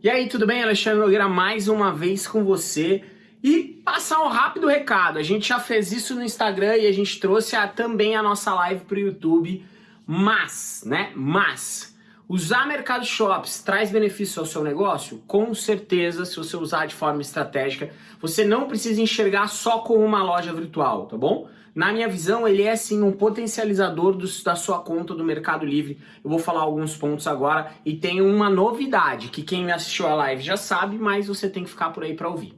E aí, tudo bem? Alexandre Nogueira mais uma vez com você. E passar um rápido recado, a gente já fez isso no Instagram e a gente trouxe a, também a nossa live para o YouTube, mas, né, mas, usar Mercado Shops traz benefício ao seu negócio? Com certeza, se você usar de forma estratégica, você não precisa enxergar só como uma loja virtual, tá bom? Na minha visão, ele é sim um potencializador do, da sua conta do Mercado Livre. Eu vou falar alguns pontos agora e tem uma novidade que quem assistiu a live já sabe, mas você tem que ficar por aí para ouvir.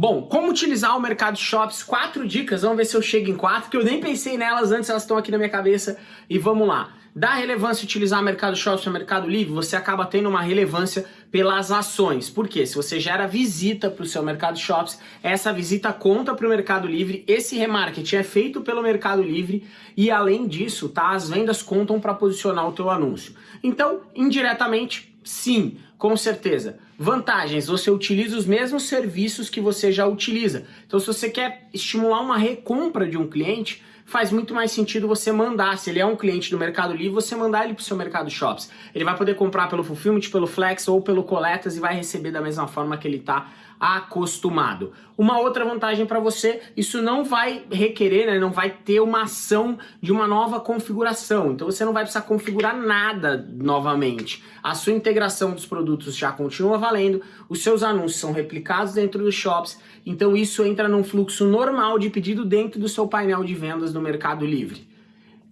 Bom, como utilizar o Mercado Shops? Quatro dicas, vamos ver se eu chego em quatro, que eu nem pensei nelas antes, elas estão aqui na minha cabeça. E vamos lá. Dá relevância utilizar Mercado Shops ou Mercado Livre? Você acaba tendo uma relevância pelas ações. Por quê? Se você gera visita para o seu Mercado Shops, essa visita conta para o Mercado Livre, esse remarketing é feito pelo Mercado Livre e além disso, tá? As vendas contam para posicionar o teu anúncio. Então, indiretamente, sim, com certeza. Vantagens, você utiliza os mesmos serviços que você já utiliza. Então, se você quer estimular uma recompra de um cliente, faz muito mais sentido você mandar, se ele é um cliente do Mercado Livre, você mandar ele para o seu Mercado Shops. Ele vai poder comprar pelo Fulfillment, pelo Flex ou pelo Coletas e vai receber da mesma forma que ele está acostumado. Uma outra vantagem para você, isso não vai requerer, né, não vai ter uma ação de uma nova configuração. Então você não vai precisar configurar nada novamente. A sua integração dos produtos já continua valendo, os seus anúncios são replicados dentro dos shops, então isso entra num fluxo normal de pedido dentro do seu painel de vendas do Mercado Livre.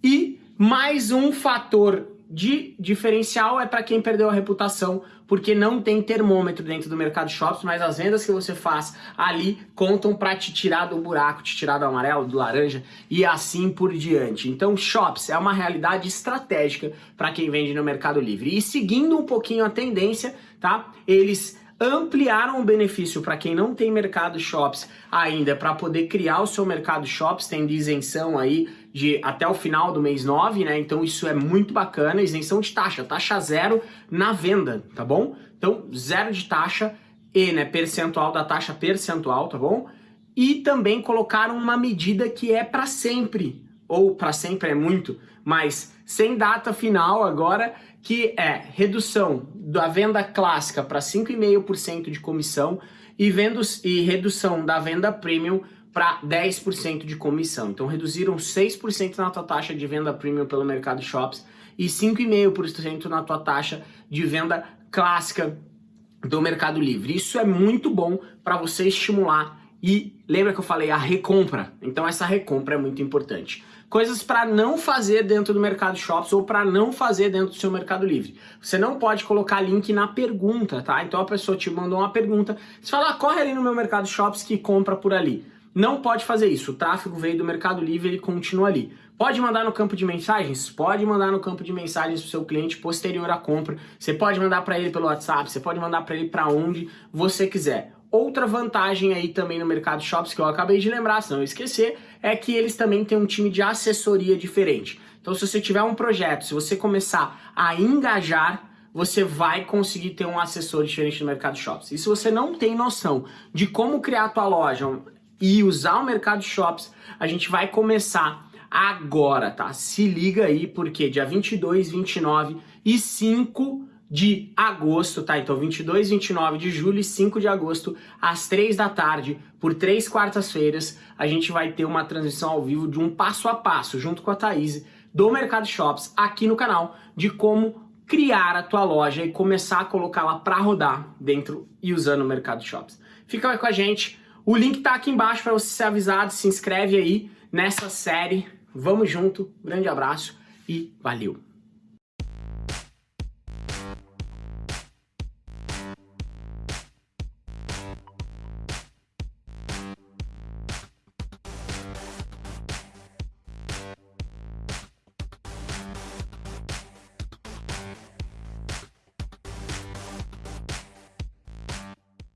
E mais um fator de diferencial é para quem perdeu a reputação, porque não tem termômetro dentro do mercado shops, mas as vendas que você faz ali contam para te tirar do buraco, te tirar do amarelo, do laranja e assim por diante. Então, shops é uma realidade estratégica para quem vende no Mercado Livre. E seguindo um pouquinho a tendência, tá? Eles ampliaram o benefício para quem não tem mercado shops ainda para poder criar o seu mercado shops, tem de isenção aí de até o final do mês 9, né? Então isso é muito bacana, isenção de taxa, taxa zero na venda, tá bom? Então zero de taxa e, né, percentual da taxa percentual, tá bom? E também colocaram uma medida que é para sempre, ou para sempre é muito, mas sem data final agora, que é redução da venda clássica para 5,5% de comissão e, vendos, e redução da venda premium para 10% de comissão. Então reduziram 6% na tua taxa de venda premium pelo Mercado Shops e 5,5% na tua taxa de venda clássica do Mercado Livre. Isso é muito bom para você estimular e lembra que eu falei a recompra? Então essa recompra é muito importante. Coisas para não fazer dentro do Mercado Shops ou para não fazer dentro do seu Mercado Livre. Você não pode colocar link na pergunta, tá? Então a pessoa te mandou uma pergunta, você fala, ah, corre ali no meu Mercado Shops que compra por ali. Não pode fazer isso, o tráfego veio do Mercado Livre, ele continua ali. Pode mandar no campo de mensagens? Pode mandar no campo de mensagens para o seu cliente posterior à compra. Você pode mandar para ele pelo WhatsApp, você pode mandar para ele para onde você quiser. Outra vantagem aí também no Mercado Shops, que eu acabei de lembrar, se não esquecer, é que eles também têm um time de assessoria diferente. Então se você tiver um projeto, se você começar a engajar, você vai conseguir ter um assessor diferente no Mercado Shops. E se você não tem noção de como criar a tua loja e usar o Mercado Shops, a gente vai começar agora, tá? Se liga aí, porque dia 22, 29 e 5 de agosto, tá? Então 22, 29 de julho e 5 de agosto, às 3 da tarde, por três quartas-feiras, a gente vai ter uma transmissão ao vivo de um passo a passo, junto com a Thaís, do Mercado Shops, aqui no canal, de como criar a tua loja e começar a colocá-la para rodar dentro e usando o Mercado Shops. Fica aí com a gente, o link tá aqui embaixo para você ser avisado, se inscreve aí nessa série, vamos junto, grande abraço e valeu!